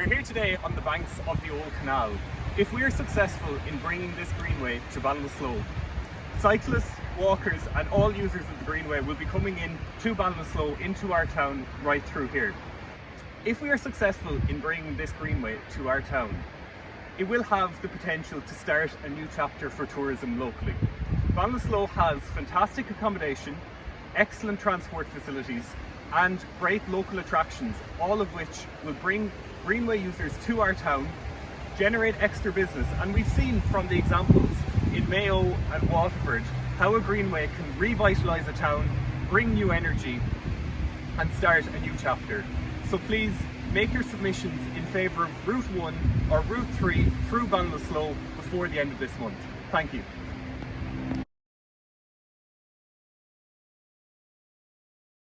We're here today on the banks of the Old Canal. If we are successful in bringing this greenway to Ballinasloe, cyclists, walkers and all users of the greenway will be coming in to Ballinasloe into our town right through here. If we are successful in bringing this greenway to our town, it will have the potential to start a new chapter for tourism locally. Ballinasloe has fantastic accommodation, excellent transport facilities and great local attractions, all of which will bring Greenway users to our town, generate extra business and we've seen from the examples in Mayo and Waterford how a Greenway can revitalise a town, bring new energy and start a new chapter. So please make your submissions in favour of Route 1 or Route 3 through Ballinasloe before the end of this month. Thank you.